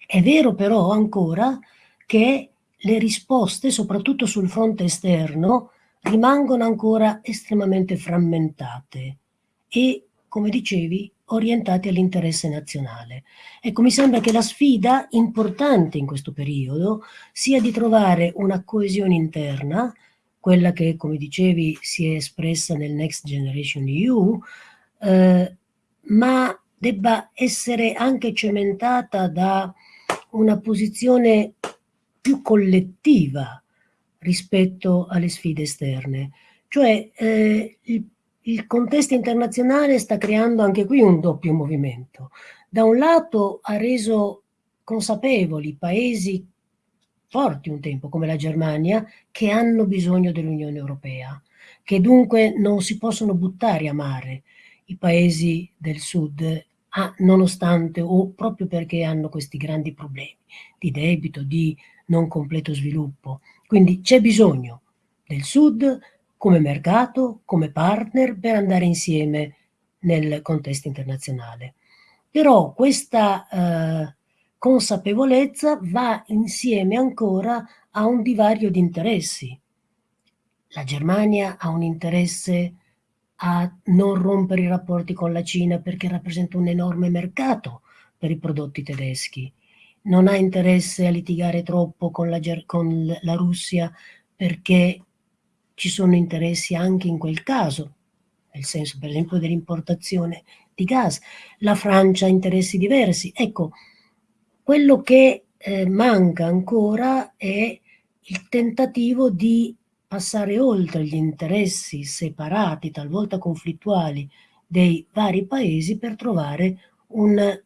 È vero però ancora che le risposte, soprattutto sul fronte esterno, rimangono ancora estremamente frammentate e, come dicevi, orientate all'interesse nazionale. Ecco, mi sembra che la sfida importante in questo periodo sia di trovare una coesione interna, quella che, come dicevi, si è espressa nel Next Generation EU, eh, ma debba essere anche cementata da una posizione più collettiva rispetto alle sfide esterne. Cioè eh, il, il contesto internazionale sta creando anche qui un doppio movimento. Da un lato ha reso consapevoli paesi forti un tempo come la Germania che hanno bisogno dell'Unione Europea, che dunque non si possono buttare a mare i paesi del sud ah, nonostante o proprio perché hanno questi grandi problemi di debito, di non completo sviluppo. Quindi c'è bisogno del Sud come mercato, come partner per andare insieme nel contesto internazionale. Però questa eh, consapevolezza va insieme ancora a un divario di interessi. La Germania ha un interesse a non rompere i rapporti con la Cina perché rappresenta un enorme mercato per i prodotti tedeschi. Non ha interesse a litigare troppo con la, con la Russia perché ci sono interessi anche in quel caso, nel senso per esempio dell'importazione di gas. La Francia ha interessi diversi. Ecco, quello che eh, manca ancora è il tentativo di passare oltre gli interessi separati, talvolta conflittuali, dei vari paesi per trovare un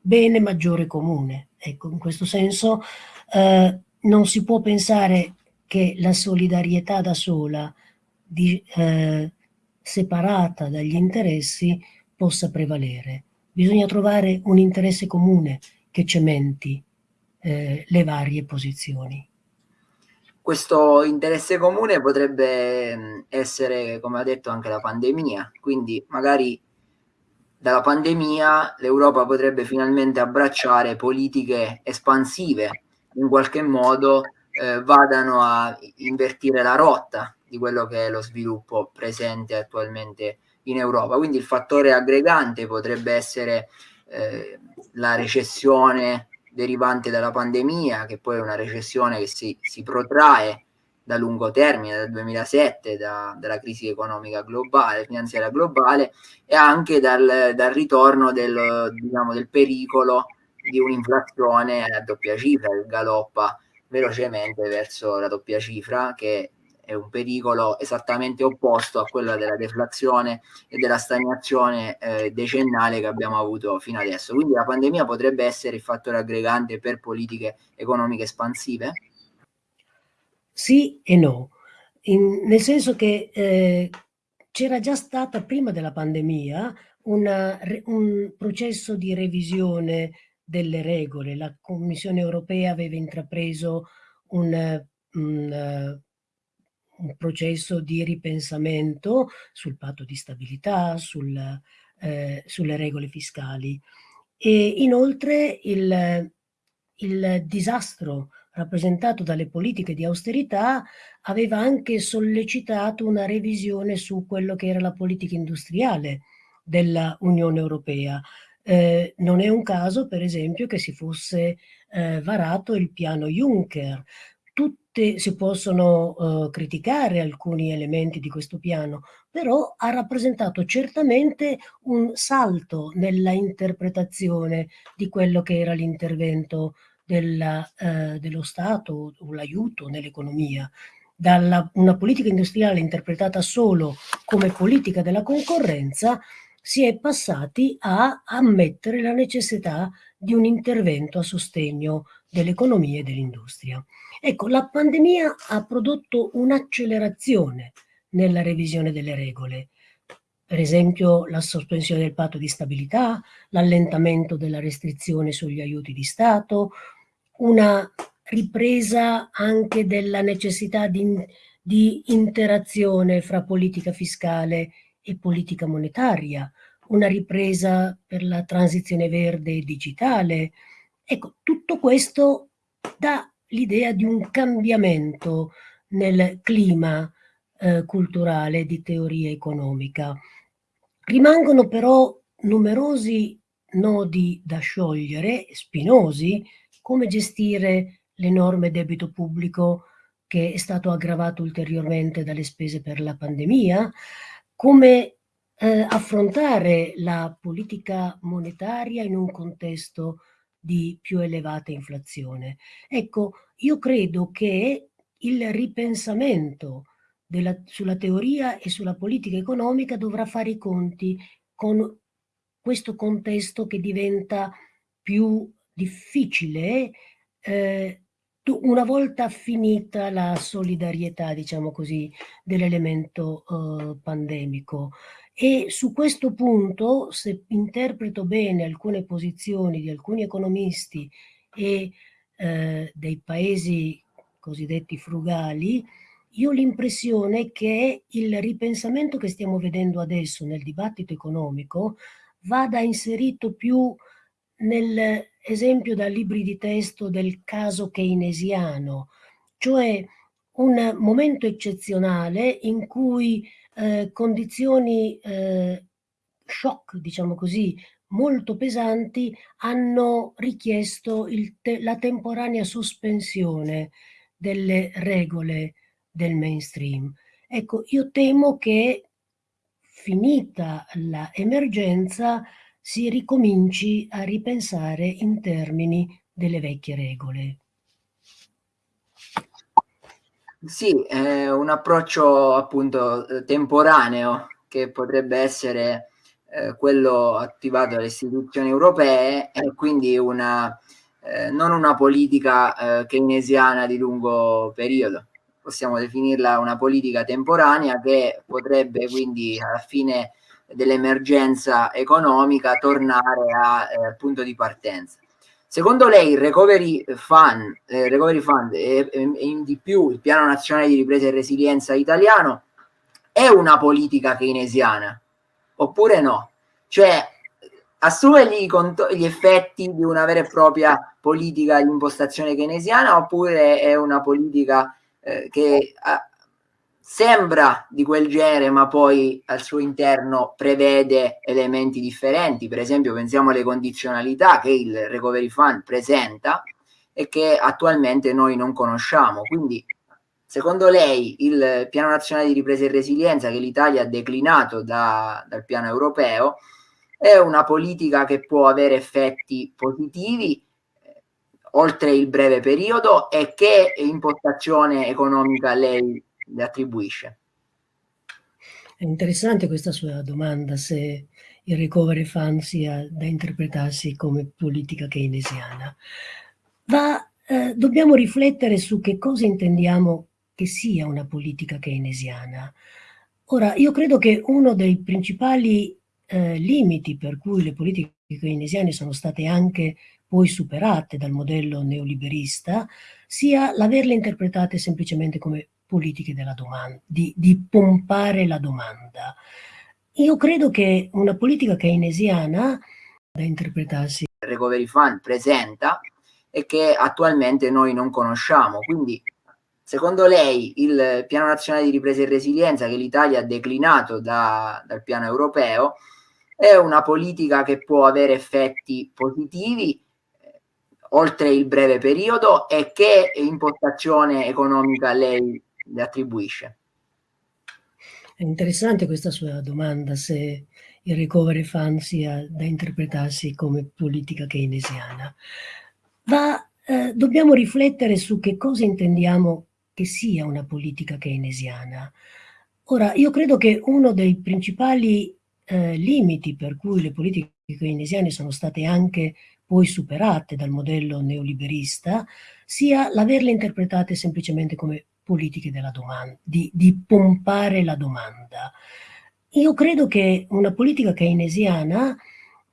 bene maggiore comune. Ecco, in questo senso eh, non si può pensare che la solidarietà da sola, di, eh, separata dagli interessi, possa prevalere. Bisogna trovare un interesse comune che cementi eh, le varie posizioni. Questo interesse comune potrebbe essere, come ha detto, anche la pandemia, quindi magari dalla pandemia l'Europa potrebbe finalmente abbracciare politiche espansive, in qualche modo eh, vadano a invertire la rotta di quello che è lo sviluppo presente attualmente in Europa. Quindi il fattore aggregante potrebbe essere eh, la recessione derivante dalla pandemia, che poi è una recessione che si, si protrae da lungo termine, dal 2007, da, dalla crisi economica globale, finanziaria globale, e anche dal, dal ritorno del, diciamo, del pericolo di un'inflazione a doppia cifra, che galoppa velocemente verso la doppia cifra, che è un pericolo esattamente opposto a quello della deflazione e della stagnazione eh, decennale che abbiamo avuto fino adesso. Quindi la pandemia potrebbe essere il fattore aggregante per politiche economiche espansive? Sì e no, In, nel senso che eh, c'era già stata prima della pandemia una, un processo di revisione delle regole. La Commissione europea aveva intrapreso un, un un processo di ripensamento sul patto di stabilità, sul, eh, sulle regole fiscali. E inoltre il, il disastro rappresentato dalle politiche di austerità, aveva anche sollecitato una revisione su quello che era la politica industriale della Unione Europea. Eh, non è un caso, per esempio, che si fosse eh, varato il piano Juncker. Tutte si possono eh, criticare alcuni elementi di questo piano, però ha rappresentato certamente un salto nella interpretazione di quello che era l'intervento eh, dello Stato o l'aiuto nell'economia. Da una politica industriale interpretata solo come politica della concorrenza si è passati a ammettere la necessità di un intervento a sostegno dell'economia e dell'industria. Ecco, la pandemia ha prodotto un'accelerazione nella revisione delle regole, per esempio la sospensione del patto di stabilità, l'allentamento della restrizione sugli aiuti di Stato, una ripresa anche della necessità di, di interazione fra politica fiscale e politica monetaria, una ripresa per la transizione verde e digitale. Ecco, tutto questo dà l'idea di un cambiamento nel clima eh, culturale di teoria economica. Rimangono però numerosi nodi da sciogliere, spinosi, come gestire l'enorme debito pubblico che è stato aggravato ulteriormente dalle spese per la pandemia, come eh, affrontare la politica monetaria in un contesto di più elevata inflazione. Ecco, io credo che il ripensamento della, sulla teoria e sulla politica economica dovrà fare i conti con questo contesto che diventa più difficile eh, una volta finita la solidarietà, diciamo così, dell'elemento eh, pandemico. E su questo punto, se interpreto bene alcune posizioni di alcuni economisti e eh, dei paesi cosiddetti frugali, io ho l'impressione che il ripensamento che stiamo vedendo adesso nel dibattito economico vada inserito più nell'esempio da libri di testo del caso keynesiano, cioè un momento eccezionale in cui eh, condizioni eh, shock, diciamo così, molto pesanti hanno richiesto te la temporanea sospensione delle regole del mainstream. Ecco, io temo che finita l'emergenza si ricominci a ripensare in termini delle vecchie regole. Sì, è un approccio appunto eh, temporaneo che potrebbe essere eh, quello attivato dalle istituzioni europee e quindi una, eh, non una politica eh, keynesiana di lungo periodo. Possiamo definirla una politica temporanea che potrebbe quindi alla fine dell'emergenza economica tornare al eh, punto di partenza. Secondo lei il Recovery Fund, eh, recovery fund e, e, e di più il Piano Nazionale di Ripresa e Resilienza italiano è una politica keynesiana oppure no? Cioè assume gli, gli, effetti di una vera e propria politica di impostazione keynesiana oppure è una politica eh, che ha, sembra di quel genere ma poi al suo interno prevede elementi differenti. Per esempio pensiamo alle condizionalità che il recovery fund presenta e che attualmente noi non conosciamo. Quindi secondo lei il piano nazionale di ripresa e resilienza che l'Italia ha declinato da, dal piano europeo è una politica che può avere effetti positivi eh, oltre il breve periodo e che impostazione economica lei le attribuisce. È interessante questa sua domanda, se il recovery fund sia da interpretarsi come politica keynesiana. Ma eh, dobbiamo riflettere su che cosa intendiamo che sia una politica keynesiana. Ora, io credo che uno dei principali eh, limiti per cui le politiche keynesiane sono state anche poi superate dal modello neoliberista sia l'averle interpretate semplicemente come politiche della domanda, di, di pompare la domanda. Io credo che una politica keynesiana da interpretarsi. Recovery Fund presenta e che attualmente noi non conosciamo. Quindi, secondo lei, il Piano Nazionale di Ripresa e Resilienza che l'Italia ha declinato da, dal piano europeo è una politica che può avere effetti positivi eh, oltre il breve periodo e che impostazione economica lei le attribuisce? È interessante questa sua domanda, se il recovery fund sia da interpretarsi come politica keynesiana. Ma eh, dobbiamo riflettere su che cosa intendiamo che sia una politica keynesiana. Ora, io credo che uno dei principali eh, limiti per cui le politiche keynesiane sono state anche poi superate dal modello neoliberista sia l'averle interpretate semplicemente come politiche della domanda, di, di pompare la domanda. Io credo che una politica keynesiana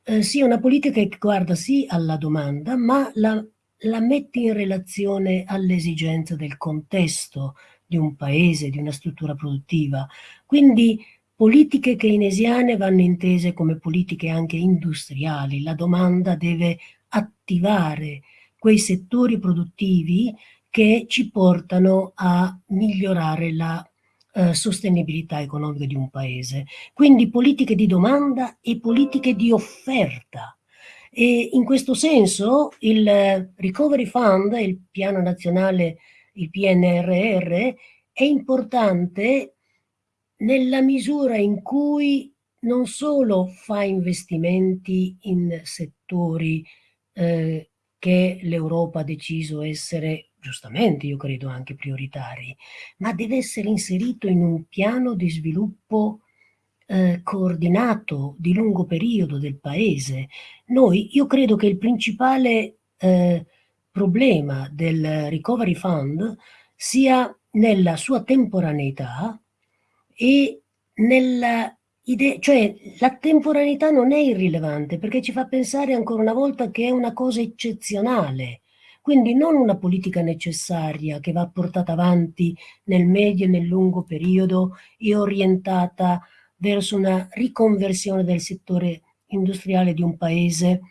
eh, sia una politica che guarda sì alla domanda, ma la, la mette in relazione all'esigenza del contesto di un paese, di una struttura produttiva. Quindi politiche keynesiane vanno intese come politiche anche industriali. La domanda deve attivare quei settori produttivi che ci portano a migliorare la eh, sostenibilità economica di un paese. Quindi politiche di domanda e politiche di offerta. E in questo senso il Recovery Fund, il piano nazionale, il PNRR, è importante nella misura in cui non solo fa investimenti in settori eh, che l'Europa ha deciso essere giustamente io credo anche prioritari, ma deve essere inserito in un piano di sviluppo eh, coordinato di lungo periodo del paese. Noi, io credo che il principale eh, problema del Recovery Fund sia nella sua temporaneità e nella idea, cioè la temporaneità non è irrilevante perché ci fa pensare ancora una volta che è una cosa eccezionale, quindi non una politica necessaria che va portata avanti nel medio e nel lungo periodo e orientata verso una riconversione del settore industriale di un paese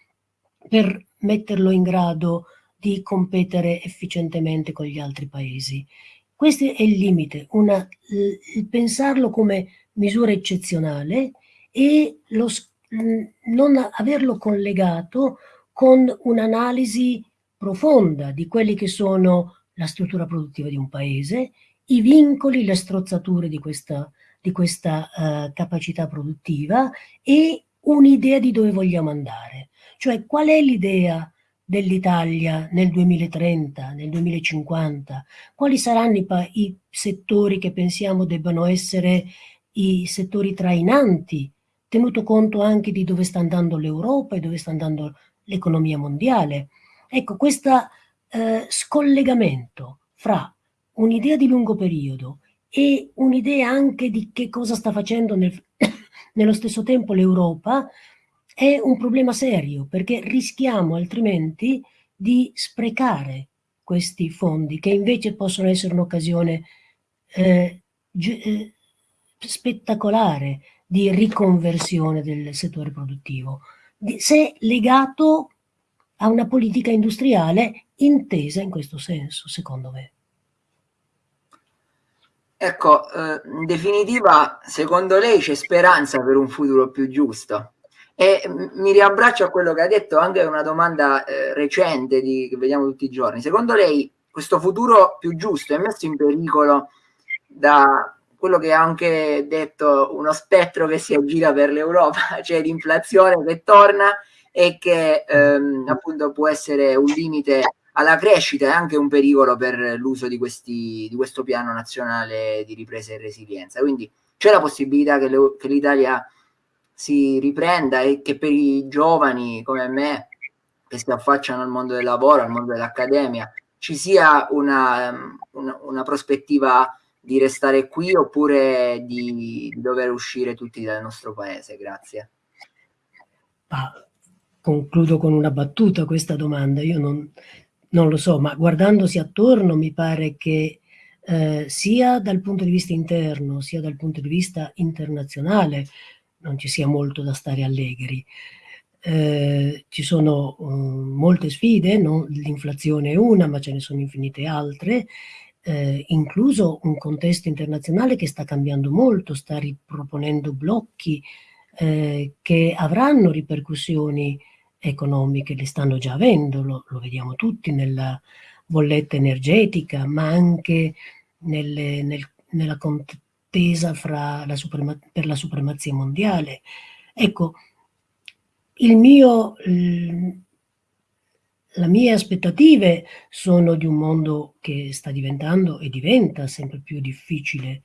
per metterlo in grado di competere efficientemente con gli altri paesi. Questo è il limite, una, pensarlo come misura eccezionale e lo, non averlo collegato con un'analisi profonda di quelli che sono la struttura produttiva di un paese, i vincoli, le strozzature di questa, di questa uh, capacità produttiva e un'idea di dove vogliamo andare. Cioè qual è l'idea dell'Italia nel 2030, nel 2050? Quali saranno i, i settori che pensiamo debbano essere i settori trainanti, tenuto conto anche di dove sta andando l'Europa e dove sta andando l'economia mondiale? Ecco, questo eh, scollegamento fra un'idea di lungo periodo e un'idea anche di che cosa sta facendo nel, [coughs] nello stesso tempo l'Europa è un problema serio perché rischiamo altrimenti di sprecare questi fondi che invece possono essere un'occasione eh, eh, spettacolare di riconversione del settore produttivo, se legato a una politica industriale intesa in questo senso, secondo me. Ecco, eh, in definitiva, secondo lei c'è speranza per un futuro più giusto? E mi riabbraccio a quello che ha detto anche una domanda eh, recente di, che vediamo tutti i giorni. Secondo lei questo futuro più giusto è messo in pericolo da quello che ha anche detto uno spettro che si aggira per l'Europa, [laughs] cioè l'inflazione che torna e che ehm, appunto può essere un limite alla crescita e anche un pericolo per l'uso di, di questo piano nazionale di ripresa e resilienza. Quindi c'è la possibilità che, l'Italia si riprenda e che per i giovani come me che si affacciano al mondo del lavoro, al mondo dell'accademia, ci sia una, una, una, prospettiva di restare qui oppure di, dover uscire tutti dal nostro paese? Grazie. Concludo con una battuta questa domanda. Io non, non lo so, ma guardandosi attorno mi pare che eh, sia dal punto di vista interno, sia dal punto di vista internazionale, non ci sia molto da stare allegri. eh, ci sono um, molte sfide, no? l'inflazione è una, ma ce ne sono infinite altre, eh, incluso un contesto internazionale che sta cambiando molto, sta riproponendo blocchi eh, che avranno ripercussioni economiche, le stanno già avendo, lo, lo vediamo tutti nella bolletta energetica, ma anche nelle, nel, nella contesa la per la supremazia mondiale. Ecco, il mio, le mie aspettative sono di un mondo che sta diventando e diventa sempre più difficile.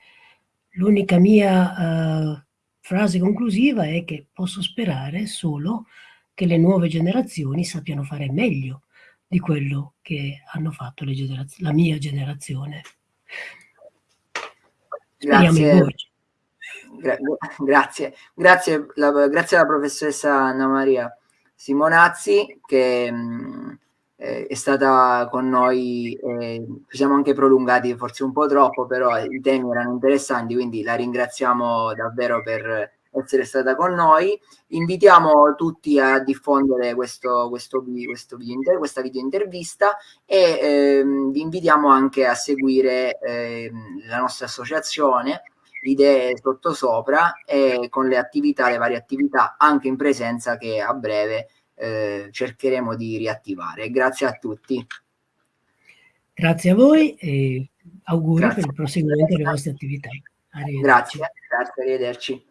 L'unica mia uh, frase conclusiva è che posso sperare solo che le nuove generazioni sappiano fare meglio di quello che hanno fatto la mia generazione. Grazie. Gra grazie, grazie, la, grazie alla professoressa Anna Maria Simonazzi che mh, mm, è stata con noi, eh, ci siamo anche prolungati forse un po' troppo, però i temi erano interessanti, quindi la ringraziamo davvero per essere stata con noi. Invitiamo tutti a diffondere questo, questo, questo video, questa video intervista e ehm, vi invitiamo anche a seguire ehm, la nostra associazione idee sottosopra e con le attività, le varie attività anche in presenza che a breve eh, cercheremo di riattivare. Grazie a tutti. Grazie a voi e auguri grazie. per il proseguimento delle vostre attività. Grazie, grazie, arrivederci.